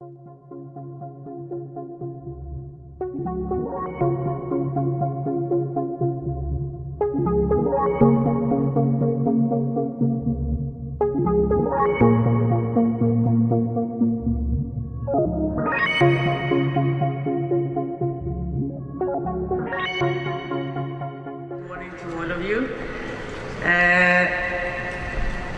Good morning to all of you. Uh,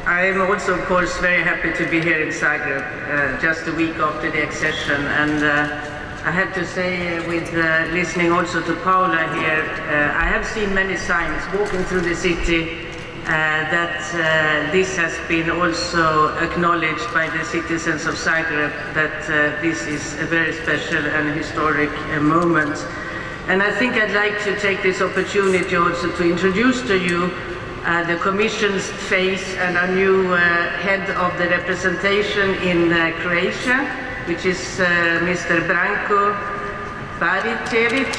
I am also, of course, very happy to be here in Zagreb, uh, just a week after the accession. And uh, I have to say, uh, with uh, listening also to Paula here, uh, I have seen many signs walking through the city uh, that this has been also acknowledged by the citizens of Zagreb that this is a very special and historic moment. And I think I'd like to take this opportunity also to introduce to you uh, the Commission's face and our new uh, head of the representation in uh, Croatia, which is uh, Mr. Branko Baricevic.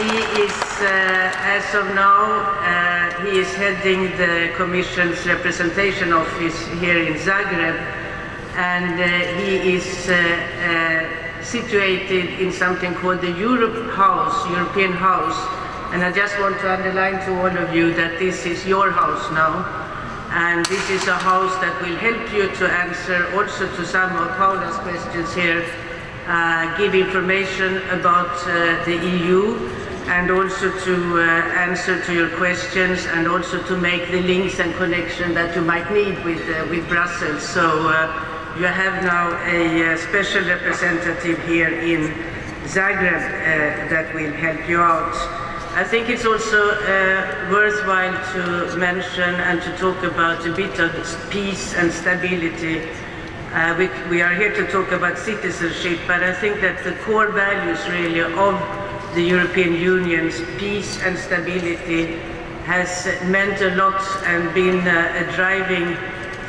He is, uh, as of now, he is heading the Commission's representation office here in Zagreb, and he is situated in something called the Europe House, European House. And I just want to underline to all of you that this is your house now. And this is a house that will help you to answer also to some of Paula's questions here, uh, give information about uh, the EU and also to uh, answer to your questions and also to make the links and connection that you might need with, uh, with Brussels. So uh, you have now a uh, special representative here in Zagreb that will help you out. I think it's also uh, worthwhile to mention and to talk about a bit of peace and stability. Uh, we, we are here to talk about citizenship, but I think that the core values really of the European Union's peace and stability has meant a lot and been uh, a driving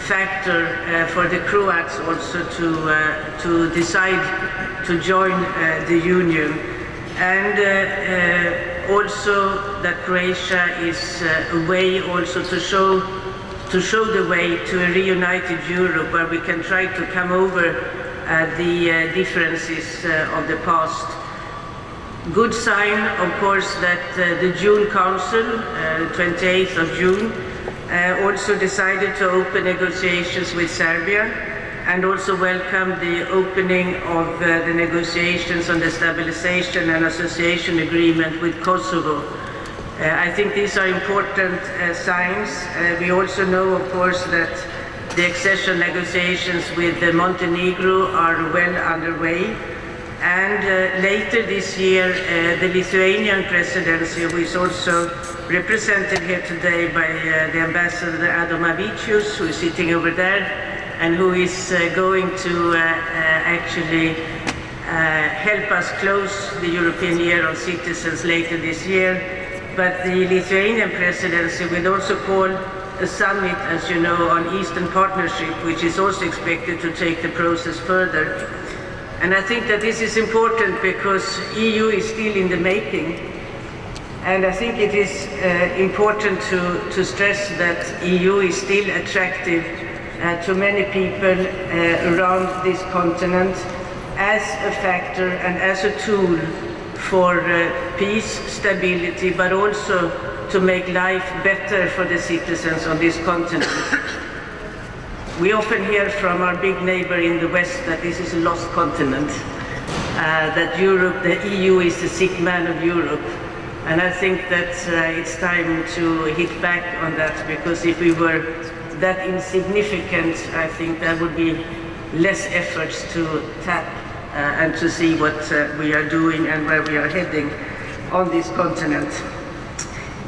factor uh, for the Croats also to, uh, to decide to join uh, the Union. And uh, uh, also that Croatia is uh, a way also to show, to show the way to a reunited Europe where we can try to come over uh, the uh, differences of the past. Good sign, of course, that uh, the June Council, uh, 28th of June, uh, also decided to open negotiations with Serbia and also welcome the opening of uh, the negotiations on the stabilization and association agreement with Kosovo. Uh, I think these are important uh, signs. Uh, we also know, of course, that the accession negotiations with uh, Montenegro are well underway. And uh, later this year, the Lithuanian presidency, who is also represented here today by the ambassador Adomavicius, who is sitting over there, and who is uh, going to uh, uh, actually uh, help us close the European Year of Citizens later this year. But the Lithuanian presidency will also call a summit, as you know, on Eastern Partnership, which is also expected to take the process further. And I think that this is important because EU is still in the making. And I think it is uh, important to, to stress that EU is still attractive uh, to many people uh, around this continent as a factor and as a tool for uh, peace, stability, but also to make life better for the citizens on this continent. We often hear from our big neighbor in the West that this is a lost continent, uh, that Europe, the EU is the sick man of Europe. And I think that uh, it's time to hit back on that because if we were that insignificant, I think there would be less efforts to tap uh, and to see what uh, we are doing and where we are heading on this continent.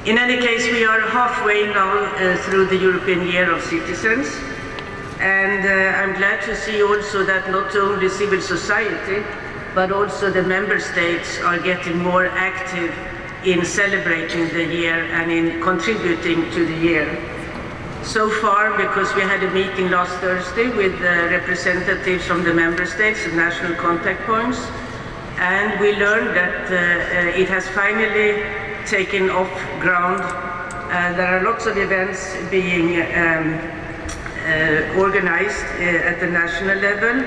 In any case, we are halfway now uh, through the European Year of Citizens. And uh, I'm glad to see also that not only civil society, but also the member states are getting more active in celebrating the year and in contributing to the year. So far, because we had a meeting last Thursday with uh, representatives from the member states, the national contact points, and we learned that uh, uh, it has finally taken off ground. Uh, there are lots of events being um, uh, organized uh, at the national level.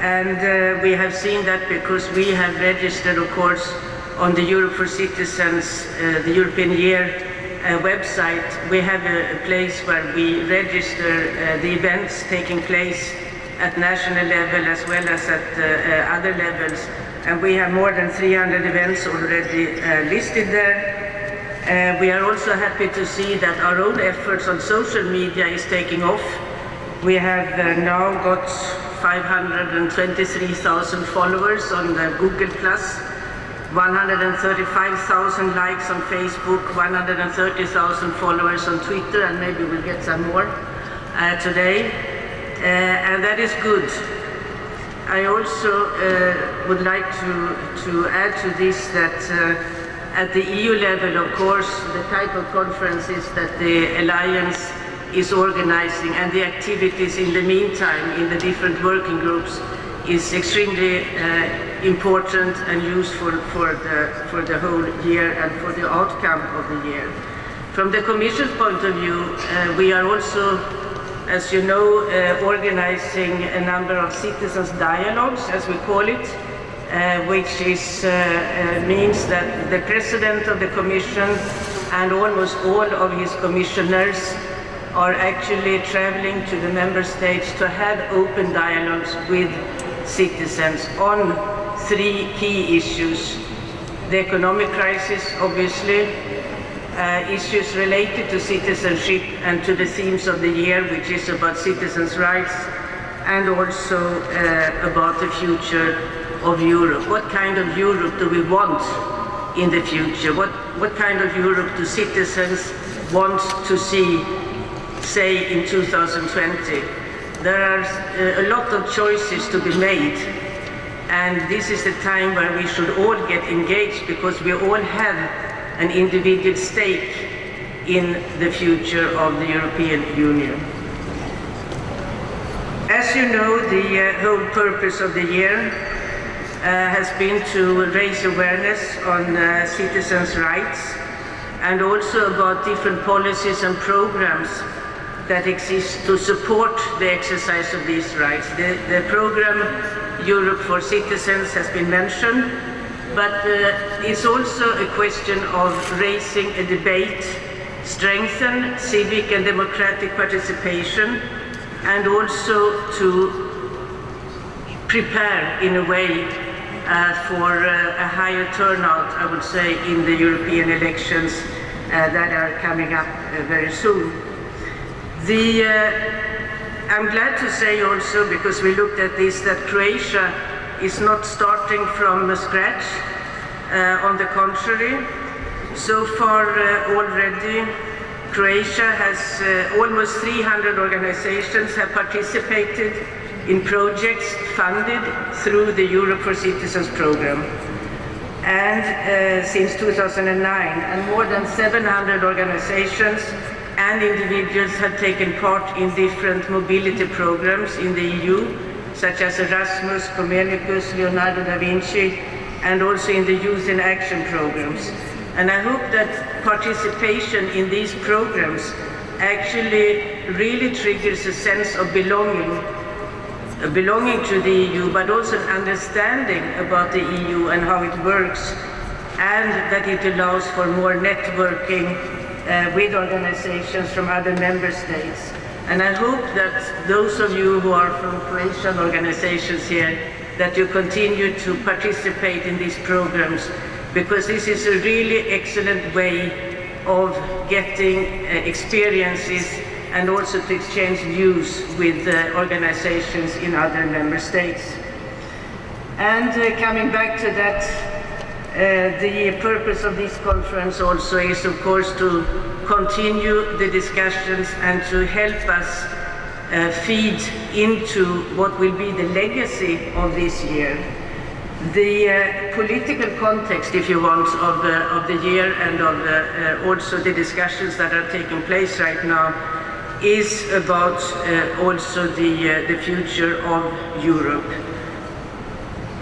And we have seen that because we have registered, of course, on the Europe for Citizens, the European Year uh, website, we have a, a, place where we register uh, the events taking place at national level as well as at uh, other levels. And we have more than 300 events already uh, listed there. Uh, we are also happy to see that our own efforts on social media is taking off. We have now got 523,000 followers on the Google+, 135,000 likes on Facebook, 130,000 followers on Twitter, and maybe we'll get some more uh, today. Uh, and that is good. I also uh, would like to, to add to this that uh, at the EU level, of course, the type of conferences that the Alliance is organizing and the activities in the meantime in the different working groups is extremely uh, important and useful for the, for the whole year and for the outcome of the year. From the Commission's point of view, uh, we are also, as you know, uh, organizing a number of citizens' dialogues, as we call it, uh, which is, uh, uh, means that the President of the Commission and almost all of his commissioners are actually traveling to the member states to have open dialogues with citizens on three key issues. The economic crisis, obviously, uh, issues related to citizenship and to the themes of the year, which is about citizens' rights, and also uh, about the future of Europe. What kind of Europe do we want in the future? What, what kind of Europe do citizens want to see, say, in 2020? There are uh, a lot of choices to be made, and this is the time where we should all get engaged because we all have an individual stake in the future of the European Union. As you know, the uh, whole purpose of the year uh, has been to raise awareness on uh, citizens' rights and also about different policies and programs that exist to support the exercise of these rights. The, the program Europe for Citizens has been mentioned, but uh, it's also a question of raising a debate, strengthen civic and democratic participation, and also to prepare in a way uh, for uh, a higher turnout, I would say, in the European elections uh, that are coming up uh, very soon. The, uh, I'm glad to say also, because we looked at this, that Croatia is not starting from scratch. Uh, on the contrary, so far already Croatia has almost 300 organizations have participated in projects funded through the Europe for Citizens program. And uh, since 2009, and more than 700 organizations and individuals have taken part in different mobility programs in the EU, such as Erasmus, Comenius, Leonardo da Vinci, and also in the Youth in Action programs. And I hope that participation in these programs actually really triggers a sense of belonging belonging to the EU, but also an understanding about the EU and how it works, and that it allows for more networking uh, with organizations from other member states. And I hope that those of you who are from Croatian organizations here, that you continue to participate in these programs, because this is a really excellent way of getting uh, experiences and also to exchange views with uh, organizations in other member states. And uh, coming back to that, uh, the purpose of this conference also is, of course, to continue the discussions and to help us uh, feed into what will be the legacy of this year. The uh, political context, if you want, of the, of the year and of uh, also the discussions that are taking place right now is about uh, also the, uh, the future of Europe.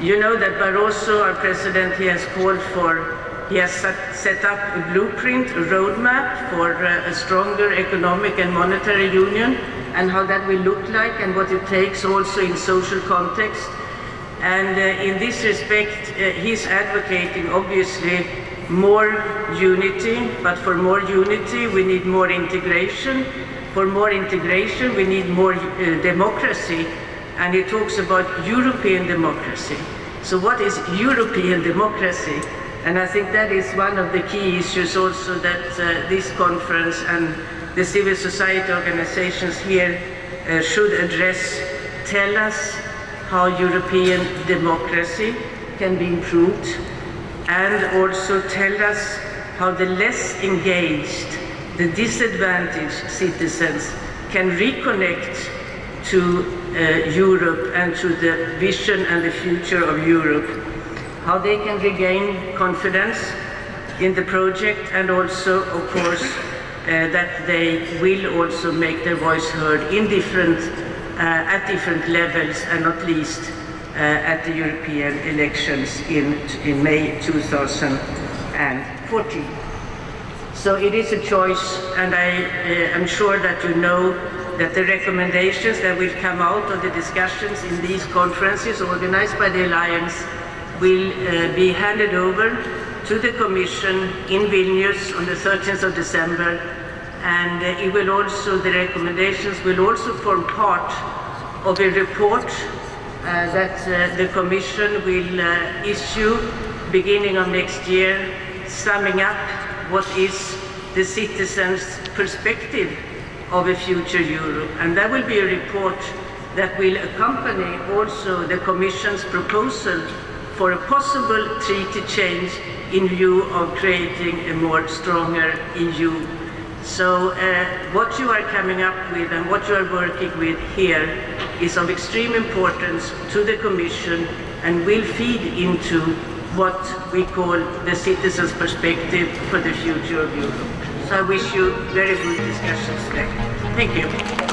You know that Barroso, our president, he has called for, he has set, up a blueprint, a roadmap for uh, a stronger economic and monetary union, and how that will look like and what it takes also in social context. And uh, in this respect, uh, he's advocating obviously more unity, but for more unity we need more integration. For more integration we need more uh, democracy, and he talks about European democracy. So what is European democracy? And I think that is one of the key issues also that uh, this conference and the civil society organizations here uh, should address. Tell us how European democracy can be improved and also tell us how the less engaged, the disadvantaged citizens can reconnect to Europe and to the vision and the future of Europe, how they can regain confidence in the project and also, of course, uh, that they will also make their voice heard in different, uh, at different levels and not least uh, at the European elections in, in May 2014. So it is a choice and I uh, am sure that you know that the recommendations that will come out of the discussions in these conferences organized by the Alliance will uh, be handed over to the Commission in Vilnius on the 13th of December. And uh, it will also, the recommendations will also form part of a report uh, that uh, the Commission will uh, issue beginning of next year, summing up what is the citizens' perspective of a future Europe. And that will be a report that will accompany also the Commission's proposal for a possible treaty change in view of creating a more stronger EU. So uh, what you are coming up with and what you are working with here is of extreme importance to the Commission and will feed into what we call the citizens' perspective for the future of Europe. So I wish you very good discussions today. Thank you.